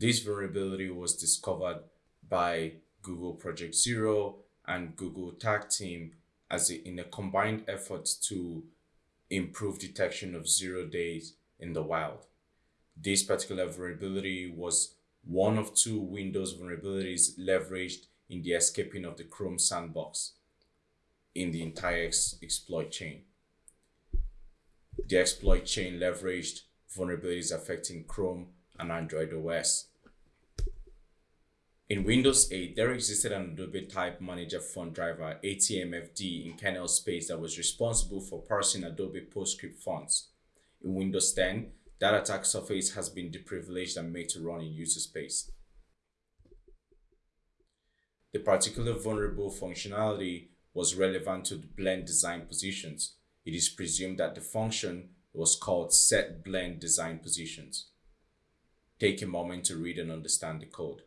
This vulnerability was discovered by Google Project Zero and Google Tag Team as a, in a combined effort to improve detection of zero days in the wild. This particular vulnerability was one of two Windows vulnerabilities leveraged in the escaping of the Chrome sandbox in the entire ex exploit chain. The exploit chain leveraged vulnerabilities affecting Chrome and Android OS. In Windows 8, there existed an Adobe Type Manager font driver, ATMFD, in kernel space that was responsible for parsing Adobe PostScript fonts. In Windows 10, that attack surface has been deprivileged and made to run in user space. The particular vulnerable functionality was relevant to the blend design positions. It is presumed that the function was called set blend design positions. Take a moment to read and understand the code.